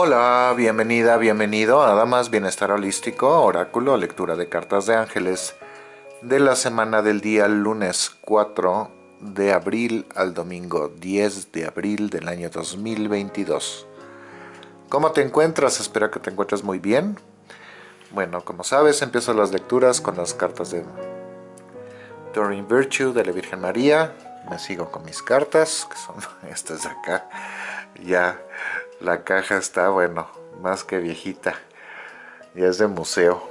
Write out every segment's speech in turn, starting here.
Hola, bienvenida, bienvenido a Damas Bienestar Holístico, Oráculo, lectura de cartas de ángeles de la semana del día lunes 4 de abril al domingo 10 de abril del año 2022. ¿Cómo te encuentras? Espero que te encuentres muy bien. Bueno, como sabes, empiezo las lecturas con las cartas de Doreen Virtue de la Virgen María. Me sigo con mis cartas, que son estas de acá. Ya la caja está, bueno, más que viejita. Y es de museo.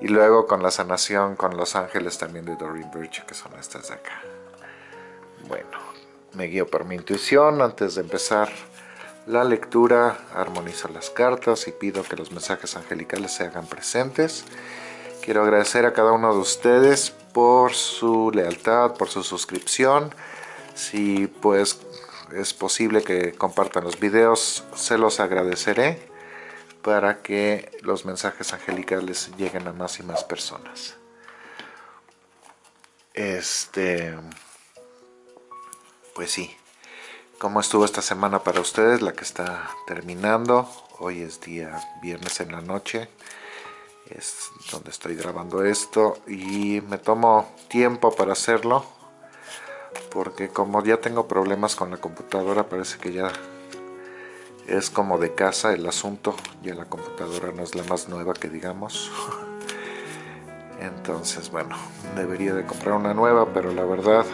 Y luego con la sanación con los ángeles también de Doreen Birch, que son estas de acá. Bueno, me guío por mi intuición. Antes de empezar la lectura, armonizo las cartas y pido que los mensajes angelicales se hagan presentes. Quiero agradecer a cada uno de ustedes por su lealtad, por su suscripción. Si pues es posible que compartan los videos, se los agradeceré para que los mensajes angelicales lleguen a más y más personas. Este, pues sí, ¿cómo estuvo esta semana para ustedes? La que está terminando, hoy es día viernes en la noche, es donde estoy grabando esto y me tomo tiempo para hacerlo porque como ya tengo problemas con la computadora parece que ya es como de casa el asunto. Ya la computadora no es la más nueva que digamos. Entonces bueno debería de comprar una nueva pero la verdad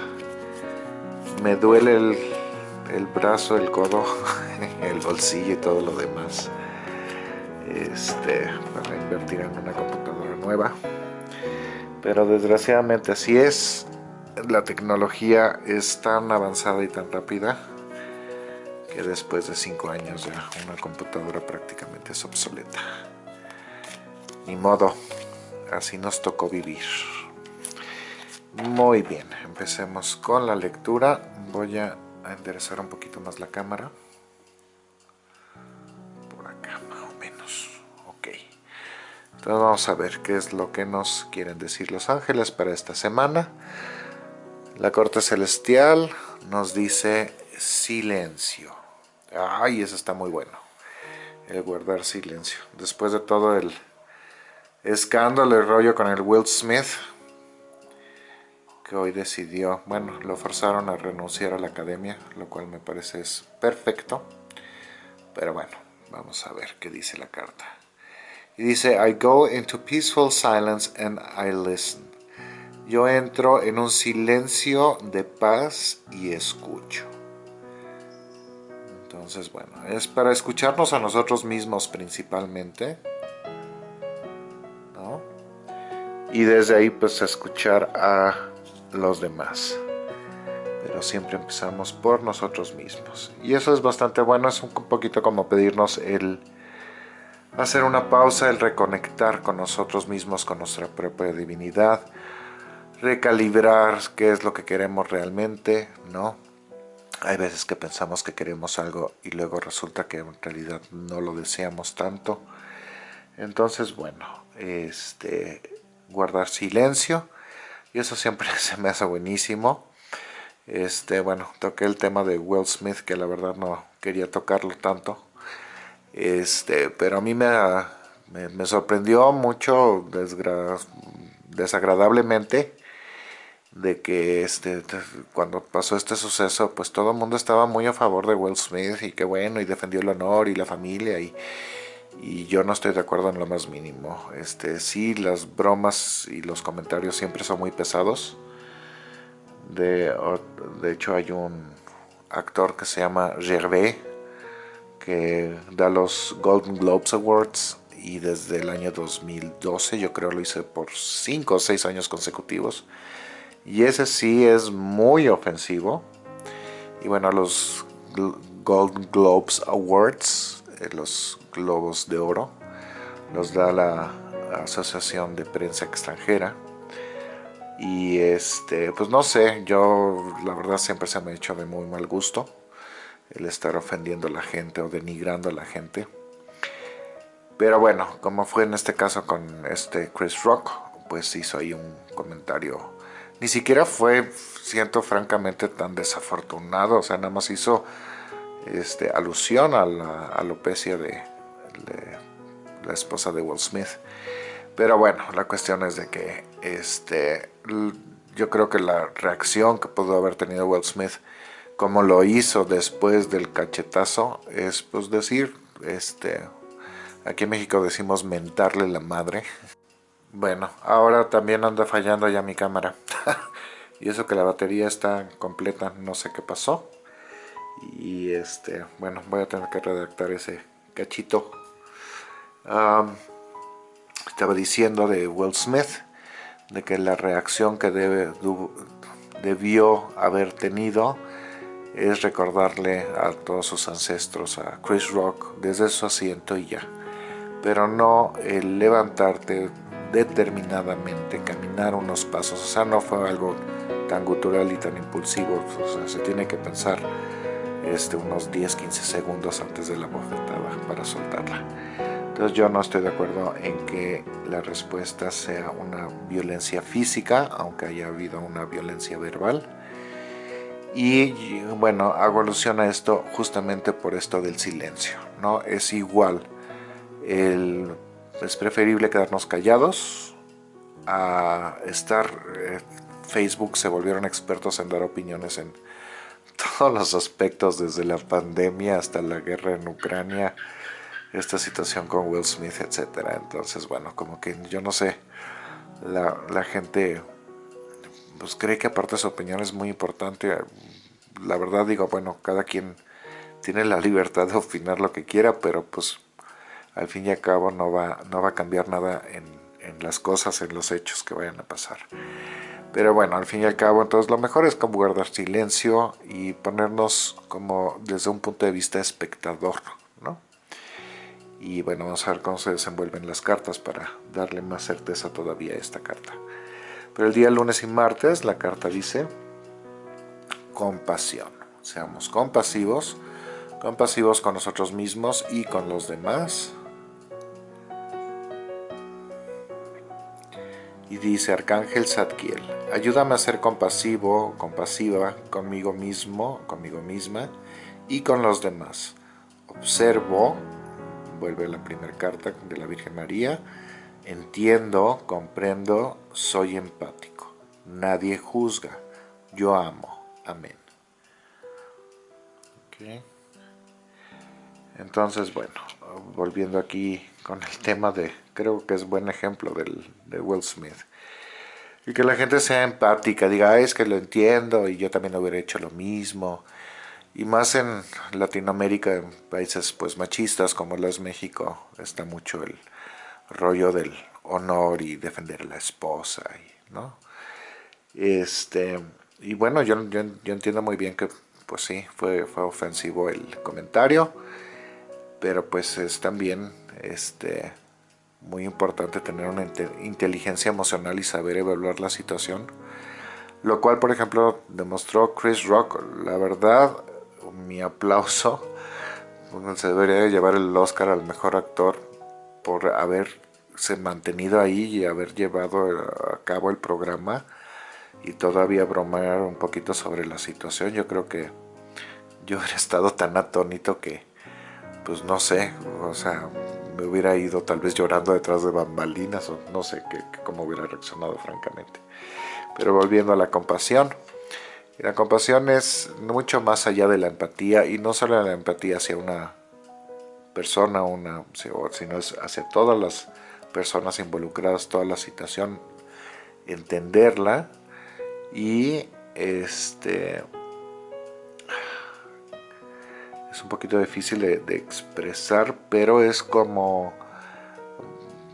me duele el, el brazo, el codo, el bolsillo y todo lo demás. Este, para invertir en una computadora nueva. Pero desgraciadamente así es la tecnología es tan avanzada y tan rápida que después de 5 años ya una computadora prácticamente es obsoleta. Ni modo, así nos tocó vivir. Muy bien, empecemos con la lectura. Voy a enderezar un poquito más la cámara. Por acá, más o menos. Ok. Entonces vamos a ver qué es lo que nos quieren decir los ángeles para esta semana. La corte celestial nos dice silencio. Ay, eso está muy bueno. El guardar silencio. Después de todo el escándalo y rollo con el Will Smith, que hoy decidió, bueno, lo forzaron a renunciar a la academia, lo cual me parece es perfecto. Pero bueno, vamos a ver qué dice la carta. Y dice, I go into peaceful silence and I listen yo entro en un silencio de paz y escucho. Entonces, bueno, es para escucharnos a nosotros mismos principalmente. ¿no? Y desde ahí pues escuchar a los demás. Pero siempre empezamos por nosotros mismos. Y eso es bastante bueno, es un poquito como pedirnos el hacer una pausa, el reconectar con nosotros mismos, con nuestra propia divinidad recalibrar qué es lo que queremos realmente, ¿no? Hay veces que pensamos que queremos algo y luego resulta que en realidad no lo deseamos tanto. Entonces, bueno, este, guardar silencio. Y eso siempre se me hace buenísimo. Este, bueno, toqué el tema de Will Smith, que la verdad no quería tocarlo tanto. Este, pero a mí me, me, sorprendió mucho desagradablemente de que este cuando pasó este suceso pues todo el mundo estaba muy a favor de Will Smith y que bueno y defendió el honor y la familia y, y yo no estoy de acuerdo en lo más mínimo. Este sí las bromas y los comentarios siempre son muy pesados. De, de hecho hay un actor que se llama Gervais que da los Golden Globes Awards y desde el año 2012 yo creo lo hice por 5 o 6 años consecutivos y ese sí es muy ofensivo. Y bueno, los Golden Globes Awards, eh, los globos de oro, los da la Asociación de Prensa Extranjera. Y este, pues no sé, yo la verdad siempre se me ha hecho de muy mal gusto el estar ofendiendo a la gente o denigrando a la gente. Pero bueno, como fue en este caso con este Chris Rock, pues hizo ahí un comentario ni siquiera fue, siento francamente, tan desafortunado. O sea, nada más hizo este, alusión a la alopecia de, la esposa de Will Smith. Pero bueno, la cuestión es de que este, yo creo que la reacción que pudo haber tenido Will Smith, como lo hizo después del cachetazo, es pues decir, este, aquí en México decimos mentarle la madre. Bueno, ahora también anda fallando ya mi cámara. y eso que la batería está completa, no sé qué pasó. Y este, bueno, voy a tener que redactar ese cachito. estaba diciendo de Will Smith, de que la reacción que debe, debió haber tenido es recordarle a todos sus ancestros, a Chris Rock, desde su asiento y ya. Pero no el levantarte determinadamente, caminar unos pasos, o sea, no fue algo tan gutural y tan impulsivo, o sea, se tiene que pensar este, unos 10-15 segundos antes de la bofetada para soltarla. Entonces yo no estoy de acuerdo en que la respuesta sea una violencia física, aunque haya habido una violencia verbal. Y bueno, hago alusión a esto justamente por esto del silencio, ¿no? Es igual, es preferible quedarnos callados a estar... Eh, Facebook se volvieron expertos en dar opiniones en todos los aspectos, desde la pandemia hasta la guerra en Ucrania, esta situación con Will Smith, etcétera. Entonces, bueno, como que yo no sé, la, la gente pues cree que aparte su opinión es muy importante. La verdad digo, bueno, cada quien tiene la libertad de opinar lo que quiera, pero pues al fin y al cabo no va, no va a cambiar nada en, en las cosas, en los hechos que vayan a pasar. Pero bueno, al fin y al cabo, entonces lo mejor es como guardar silencio y ponernos como desde un punto de vista espectador, ¿no? Y bueno, vamos a ver cómo se desenvuelven las cartas para darle más certeza todavía a esta carta. Pero el día lunes y martes la carta dice compasión. Seamos compasivos, compasivos con nosotros mismos y con los demás y dice Arcángel Zadkiel, ayúdame a ser compasivo, compasiva conmigo mismo, conmigo misma y con los demás. Observo, vuelve la primera carta de la Virgen María, entiendo, comprendo, soy empático. Nadie juzga, yo amo. Amén. Entonces, bueno, volviendo aquí con el tema de, creo que es buen ejemplo del, de Will Smith. Y que la gente sea empática, diga, es que lo entiendo y yo también hubiera hecho lo mismo. Y más en Latinoamérica, en países pues machistas como lo es México, está mucho el rollo del honor y defender a la esposa, y, ¿no? Este, y bueno, yo, yo, yo entiendo muy bien que pues sí, fue, fue ofensivo el comentario, pero pues es también este, muy importante tener una inteligencia emocional y saber evaluar la situación. Lo cual, por ejemplo, demostró Chris Rock. La verdad, mi aplauso. Se debería llevar el Oscar al mejor actor por haberse mantenido ahí y haber llevado a cabo el programa y todavía bromear un poquito sobre la situación. Yo creo que yo hubiera estado tan atónito que, pues no sé, o sea, me hubiera ido tal vez llorando detrás de bambalinas o no sé qué, cómo hubiera reaccionado francamente. Pero volviendo a la compasión, la compasión es mucho más allá de la empatía y no solo la empatía hacia una persona, una, sino es hacia todas las personas involucradas, toda la situación, entenderla y este poquito difícil de, expresar, pero es como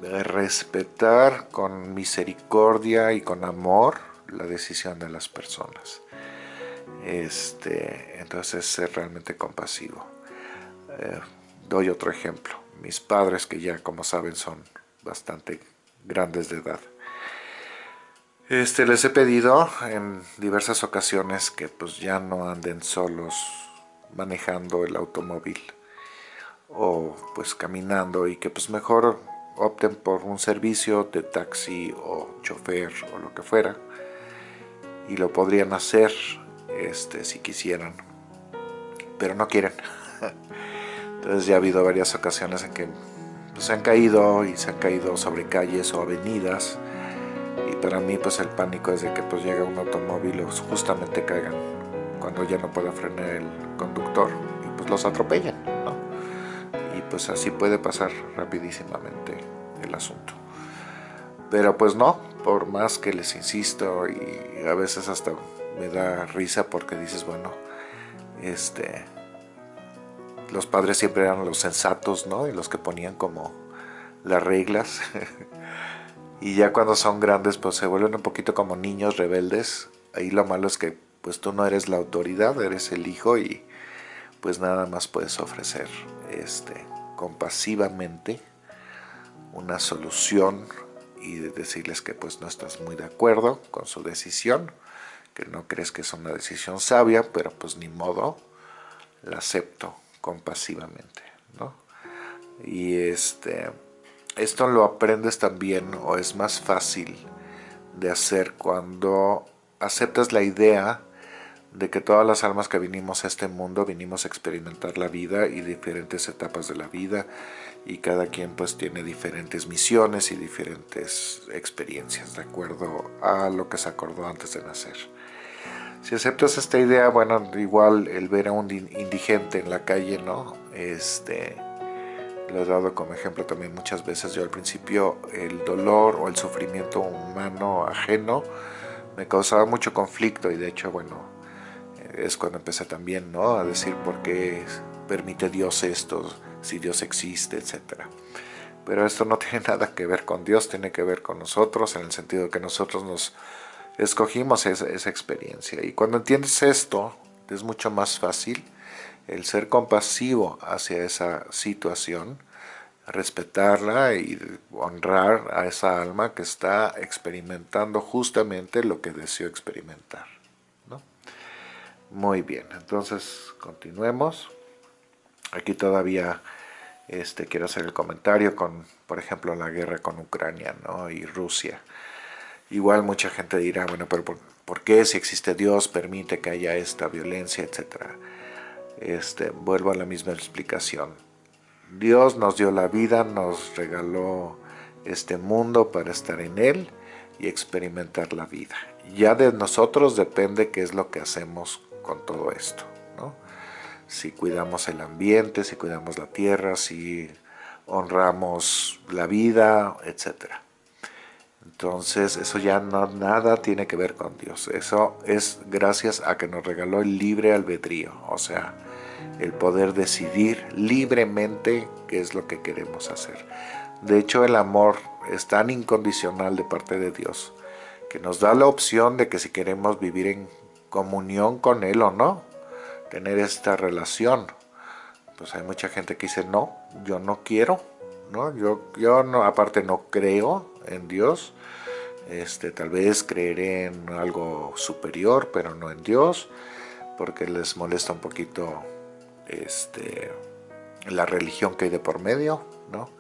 respetar con misericordia y con amor la decisión de las personas. Este, entonces ser realmente compasivo. Eh, doy otro ejemplo. Mis padres, que ya como saben son bastante grandes de edad. Este, les he pedido en diversas ocasiones que pues ya no anden solos manejando el automóvil o pues caminando y que pues mejor opten por un servicio de taxi o chofer o lo que fuera y lo podrían hacer este, si quisieran pero no quieren. Entonces ya ha habido varias ocasiones en que pues, se han caído y se han caído sobre calles o avenidas y para mí pues el pánico es de que pues llega un automóvil o justamente caigan cuando ya no pueda frenar el conductor y pues los atropellan, ¿no? Y pues así puede pasar rapidísimamente el asunto. Pero pues no, por más que les insisto y a veces hasta me da risa porque dices, bueno, este, los padres siempre eran los sensatos, ¿no? Y los que ponían como las reglas. y ya cuando son grandes, pues se vuelven un poquito como niños rebeldes. Ahí lo malo es que pues tú no eres la autoridad, eres el hijo y pues nada más puedes ofrecer este compasivamente una solución y decirles que pues no estás muy de acuerdo con su decisión, que no crees que es una decisión sabia, pero pues ni modo, la acepto compasivamente, ¿no? Y este, esto lo aprendes también o es más fácil de hacer cuando aceptas la idea de que todas las almas que vinimos a este mundo vinimos a experimentar la vida y diferentes etapas de la vida y cada quien pues tiene diferentes misiones y diferentes experiencias de acuerdo a lo que se acordó antes de nacer. Si aceptas esta idea, bueno, igual el ver a un indigente en la calle, ¿no? Este, lo he dado como ejemplo también muchas veces. Yo al principio el dolor o el sufrimiento humano ajeno me causaba mucho conflicto y de hecho, bueno, es cuando empecé también, ¿no? A decir por qué permite Dios esto, si Dios existe, etc. Pero esto no tiene nada que ver con Dios, tiene que ver con nosotros, en el sentido de que nosotros nos escogimos esa, experiencia. Y cuando entiendes esto, es mucho más fácil el ser compasivo hacia esa situación, respetarla y honrar a esa alma que está experimentando justamente lo que deseó experimentar. Muy bien, entonces continuemos. Aquí todavía este, quiero hacer el comentario con, por ejemplo, la guerra con Ucrania y Rusia. Igual mucha gente dirá, bueno, pero ¿por, qué si existe Dios permite que haya esta violencia, etcétera? Este, vuelvo a la misma explicación. Dios nos dio la vida, nos regaló este mundo para estar en él y experimentar la vida. Ya de nosotros depende qué es lo que hacemos con todo esto. Si cuidamos el ambiente, si cuidamos la tierra, si honramos la vida, etcétera. Entonces eso ya no, nada tiene que ver con Dios. Eso es gracias a que nos regaló el libre albedrío, o sea, el poder decidir libremente qué es lo que queremos hacer. De hecho, el amor es tan incondicional de parte de Dios que nos da la opción de que si queremos vivir en comunión con Él o no, tener esta relación. Pues hay mucha gente que dice, no, yo no quiero, ¿no? Yo, yo no, aparte no creo en Dios, este, tal vez creeré en algo superior, pero no en Dios, porque les molesta un poquito este, la religión que hay de por medio, ¿no?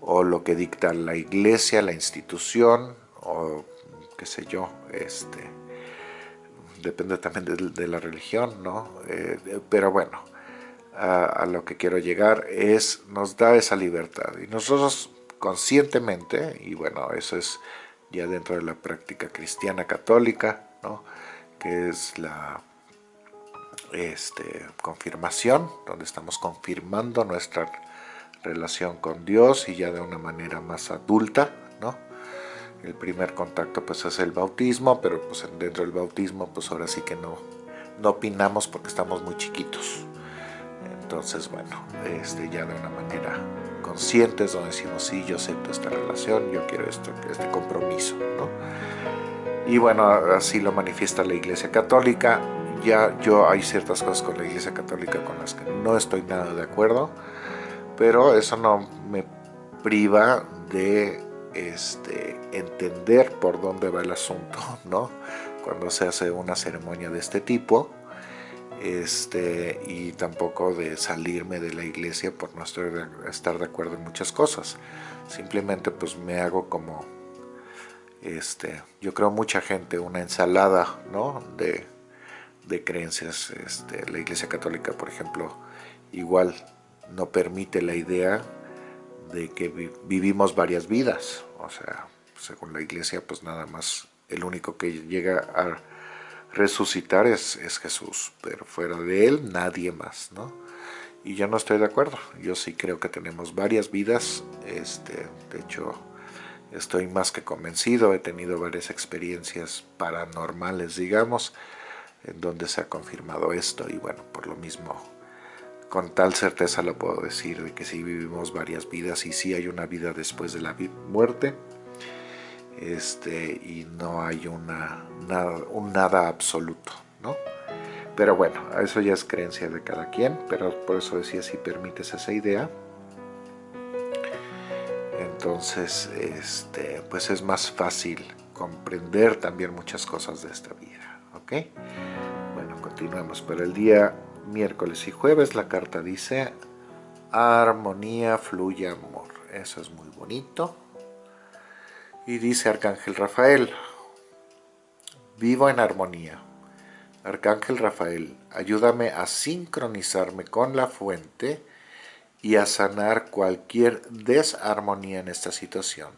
o lo que dicta la iglesia, la institución, o qué sé yo, este, depende también de, la religión, ¿no? Eh, pero bueno, a, a, lo que quiero llegar es, nos da esa libertad, y nosotros conscientemente, y bueno, eso es ya dentro de la práctica cristiana católica, ¿no? que es la este, confirmación, donde estamos confirmando nuestra relación con Dios y ya de una manera más adulta. El primer contacto pues es el bautismo, pero pues dentro del bautismo pues ahora sí que no, no opinamos porque estamos muy chiquitos. Entonces bueno, este, ya de una manera conscientes donde decimos, sí, yo acepto esta relación, yo quiero esto, este compromiso. ¿no? Y bueno, así lo manifiesta la Iglesia Católica. Ya yo hay ciertas cosas con la Iglesia Católica con las que no estoy nada de acuerdo, pero eso no me priva de este, entender por dónde va el asunto, ¿no? Cuando se hace una ceremonia de este tipo, este, y tampoco de salirme de la iglesia por no estar de acuerdo en muchas cosas. Simplemente pues me hago como, este, yo creo mucha gente, una ensalada ¿no? de, de creencias. Este, la Iglesia Católica, por ejemplo, igual no permite la idea de que vivimos varias vidas. O sea, según la Iglesia, pues nada más el único que llega a resucitar es, es Jesús, pero fuera de él nadie más, ¿no? Y yo no estoy de acuerdo, yo sí creo que tenemos varias vidas, este, de hecho estoy más que convencido, he tenido varias experiencias paranormales, digamos, en donde se ha confirmado esto y bueno, por lo mismo, con tal certeza lo puedo decir, de que sí vivimos varias vidas y sí hay una vida después de la muerte, este, y no hay una, nada, un nada absoluto, ¿no? Pero bueno, eso ya es creencia de cada quien, pero por eso decía si permites esa idea, entonces este, pues es más fácil comprender también muchas cosas de esta vida, ¿ok? Bueno, continuamos. Para el día miércoles y jueves la carta dice armonía, fluye amor. Eso es muy bonito. Y dice Arcángel Rafael, vivo en armonía. Arcángel Rafael, ayúdame a sincronizarme con la fuente y a sanar cualquier desarmonía en esta situación.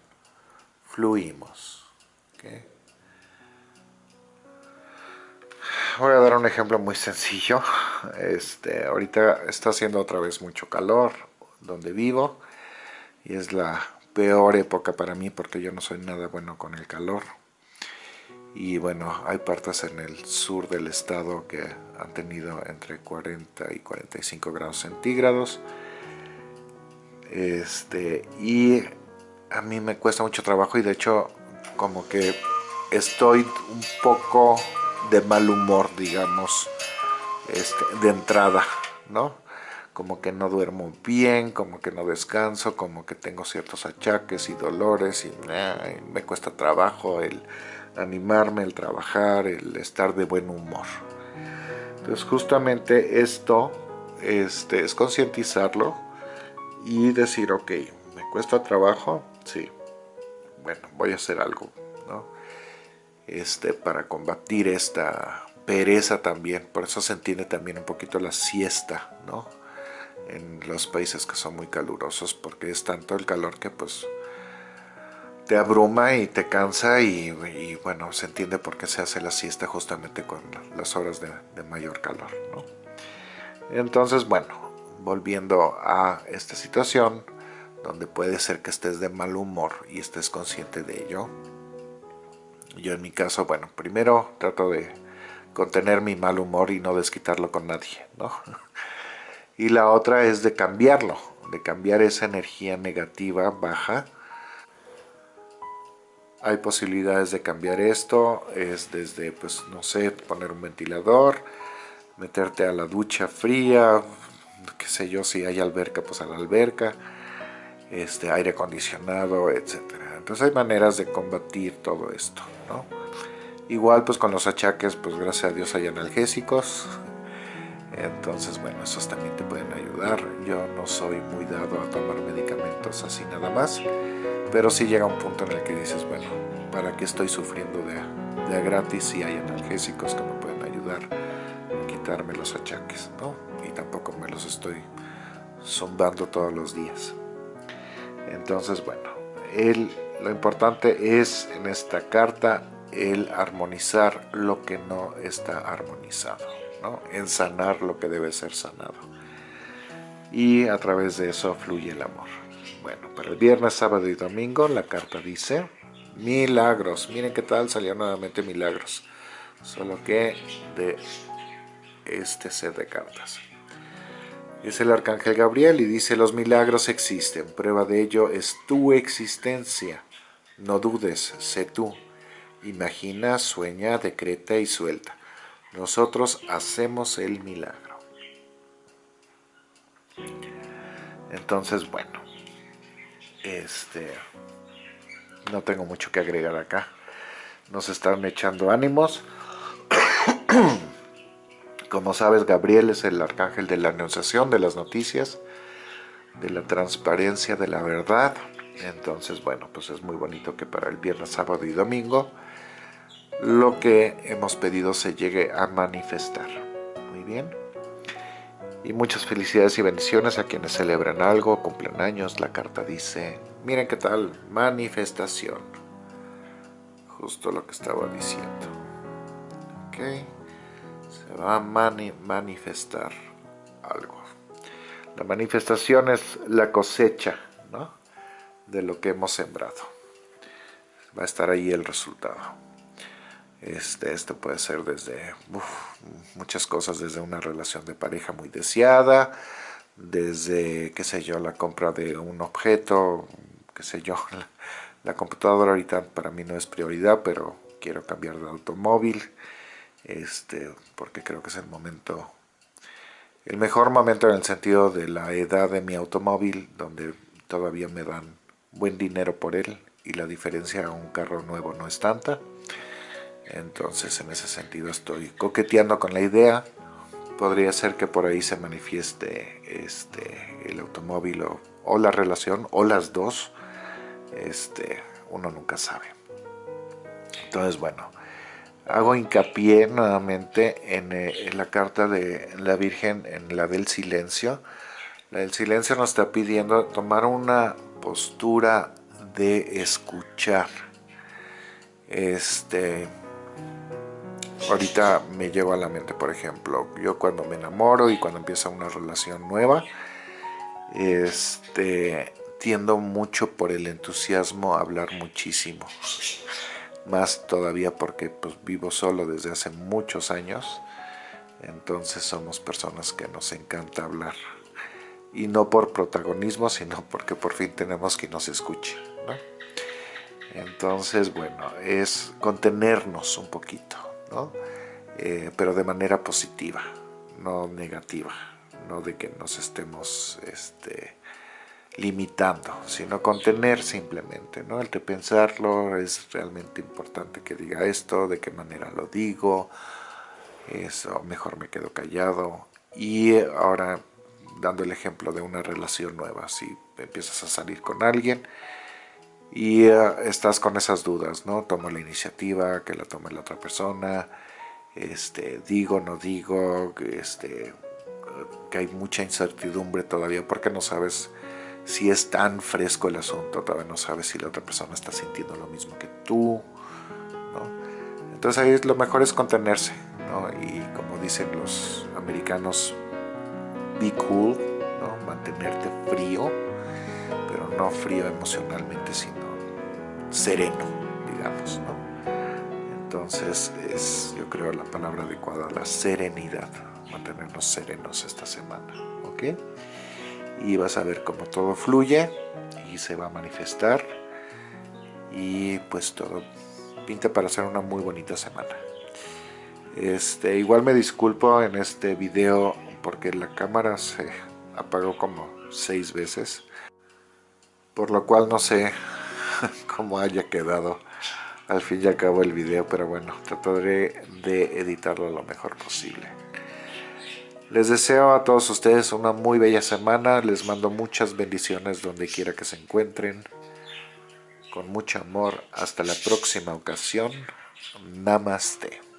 Fluimos. Voy a dar un ejemplo muy sencillo. Este, ahorita está haciendo otra vez mucho calor donde vivo y es la peor época para mí porque yo no soy nada bueno con el calor. Y bueno, hay partes en el sur del estado que han tenido entre 40 y 45 grados centígrados. Este, y a mí me cuesta mucho trabajo y de hecho como que estoy un poco de mal humor, digamos, este, de entrada, ¿no? como que no duermo bien, como que no descanso, como que tengo ciertos achaques y dolores y me cuesta trabajo el animarme, el trabajar, el estar de buen humor. Entonces justamente esto este, es concientizarlo y decir, ok, ¿me cuesta trabajo? Sí, bueno, voy a hacer algo. Este, para combatir esta pereza también, por eso se entiende también un poquito la siesta, ¿no? en los países que son muy calurosos porque es tanto el calor que pues te abruma y te cansa y, bueno, se entiende por qué se hace la siesta justamente con las horas de, mayor calor, Entonces, bueno, volviendo a esta situación donde puede ser que estés de mal humor y estés consciente de ello. Yo en mi caso, bueno, primero trato de contener mi mal humor y no desquitarlo con nadie, ¿no? y la otra es de cambiarlo, de cambiar esa energía negativa baja. Hay posibilidades de cambiar esto, es desde, pues no sé, poner un ventilador, meterte a la ducha fría, qué sé yo, si hay alberca, pues a la alberca, este, aire acondicionado, etc. Entonces hay maneras de combatir todo esto, ¿no? Igual pues con los achaques, pues gracias a Dios hay analgésicos, entonces, bueno, esos también te pueden ayudar. Yo no soy muy dado a tomar medicamentos así nada más, pero sí llega un punto en el que dices, bueno, ¿para qué estoy sufriendo de, de gratis si hay analgésicos que me pueden ayudar a quitarme los achaques, ¿no? Y tampoco me los estoy zumbando todos los días. Entonces, bueno, lo importante es en esta carta el armonizar lo que no está armonizado en sanar lo que debe ser sanado. Y a través de eso fluye el amor. Bueno, para el viernes, sábado y domingo la carta dice milagros. Miren qué tal salió nuevamente milagros. Solo que de este set de cartas. Es el arcángel Gabriel y dice los milagros existen. Prueba de ello es tu existencia. No dudes, sé tú. Imagina, sueña, decreta y suelta nosotros hacemos el milagro. Entonces, bueno, este, no tengo mucho que agregar acá. Nos están echando ánimos. Como sabes, Gabriel es el arcángel de la anunciación, de las noticias, de la transparencia, de la verdad. Entonces, bueno, pues es muy bonito que para el viernes, sábado y domingo lo que hemos pedido se llegue a manifestar. Muy bien. Y muchas felicidades y bendiciones a quienes celebran algo, cumplen años. La carta dice, miren qué tal, manifestación. Justo lo que estaba diciendo. Ok. Se va a manifestar algo. La manifestación es la cosecha ¿no? De lo que hemos sembrado. Va a estar ahí el resultado. Este, esto puede ser desde muchas cosas, desde una relación de pareja muy deseada, desde, qué sé yo, la compra de un objeto, qué sé yo, la, computadora ahorita para mí no es prioridad, pero quiero cambiar de automóvil, este, porque creo que es el momento, el mejor momento en el sentido de la edad de mi automóvil, donde todavía me dan buen dinero por él y la diferencia a un carro nuevo no es tanta. Entonces en ese sentido estoy coqueteando con la idea. Podría ser que por ahí se manifieste este, el automóvil o, la relación o las dos. Este, uno nunca sabe. Entonces bueno, hago hincapié nuevamente en, eh, en la carta de la Virgen, en la del silencio. La del silencio nos está pidiendo tomar una postura de escuchar. Este, ahorita me llevo a la mente, por ejemplo, yo cuando me enamoro y cuando empieza una relación nueva, este, tiendo mucho por el entusiasmo a hablar muchísimo. Más todavía porque pues, vivo solo desde hace muchos años, entonces somos personas que nos encanta hablar. Y no por protagonismo, sino porque por fin tenemos que nos escuche. Entonces, bueno, es contenernos un poquito. Eh, pero de manera positiva, no negativa, no de que nos estemos este, limitando, sino contener simplemente, ¿no? El de pensarlo es realmente importante que diga esto, de qué manera lo digo, eso, mejor me quedo callado. Y ahora, dando el ejemplo de una relación nueva, si empiezas a salir con alguien, y eh, estás con esas dudas, ¿no? Tomo la iniciativa, que la tome la otra persona, este, digo, no digo, este, que hay mucha incertidumbre todavía porque no sabes si es tan fresco el asunto, todavía no sabes si la otra persona está sintiendo lo mismo que tú, ¿no? Entonces ahí lo mejor es contenerse, ¿no? Y como dicen los americanos, cool, ¿no? Mantenerte frío, pero no frío emocionalmente, sino sereno, digamos, ¿no? Entonces es, yo creo, la palabra adecuada, la serenidad, mantenernos serenos esta semana, ¿ok? Y vas a ver cómo todo fluye y se va a manifestar y pues todo pinta para ser una muy bonita semana. Este, igual me disculpo en este video porque la cámara se apagó como seis veces, por lo cual no sé cómo haya quedado al fin y al cabo el video, pero bueno, trataré de editarlo lo mejor posible. Les deseo a todos ustedes una muy bella semana, les mando muchas bendiciones donde quiera que se encuentren. Con mucho amor, hasta la próxima ocasión. Namaste.